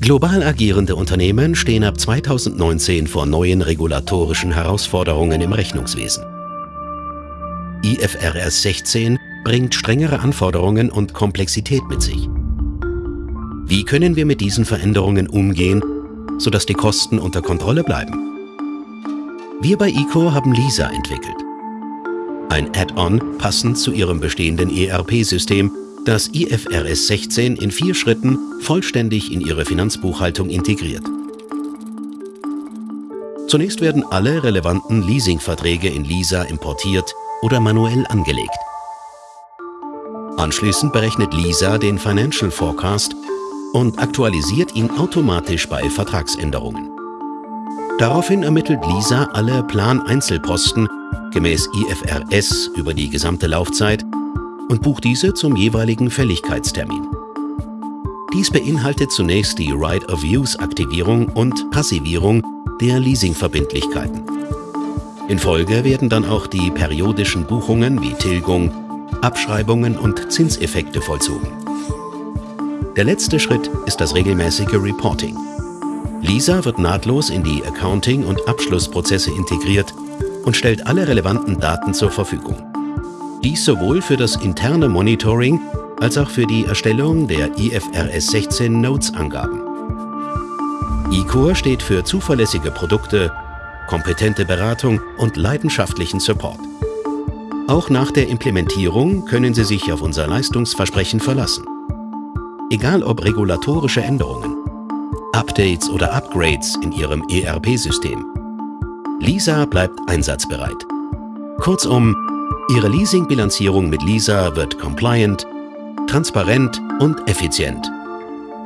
Global agierende Unternehmen stehen ab 2019 vor neuen regulatorischen Herausforderungen im Rechnungswesen. IFRS 16 bringt strengere Anforderungen und Komplexität mit sich. Wie können wir mit diesen Veränderungen umgehen, sodass die Kosten unter Kontrolle bleiben? Wir bei ICO haben LISA entwickelt. Ein Add-on passend zu Ihrem bestehenden ERP-System, das IFRS 16 in vier Schritten vollständig in Ihre Finanzbuchhaltung integriert. Zunächst werden alle relevanten Leasingverträge in LISA importiert oder manuell angelegt. Anschließend berechnet LISA den Financial Forecast und aktualisiert ihn automatisch bei Vertragsänderungen. Daraufhin ermittelt LISA alle Plan-Einzelposten gemäß IFRS über die gesamte Laufzeit und bucht diese zum jeweiligen Fälligkeitstermin. Dies beinhaltet zunächst die Right-of-Use-Aktivierung und Passivierung der Leasingverbindlichkeiten. In Folge werden dann auch die periodischen Buchungen wie Tilgung, Abschreibungen und Zinseffekte vollzogen. Der letzte Schritt ist das regelmäßige Reporting. Lisa wird nahtlos in die Accounting- und Abschlussprozesse integriert und stellt alle relevanten Daten zur Verfügung. Dies sowohl für das interne Monitoring als auch für die Erstellung der IFRS 16 Notes-Angaben. eCore steht für zuverlässige Produkte, kompetente Beratung und leidenschaftlichen Support. Auch nach der Implementierung können Sie sich auf unser Leistungsversprechen verlassen. Egal ob regulatorische Änderungen, Updates oder Upgrades in Ihrem ERP-System. Lisa bleibt einsatzbereit. Kurzum, Ihre Leasingbilanzierung mit Lisa wird compliant, transparent und effizient.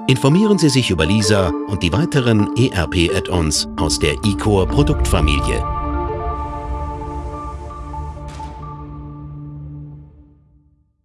Informieren Sie sich über Lisa und die weiteren ERP-Add-ons aus der eCore Produktfamilie.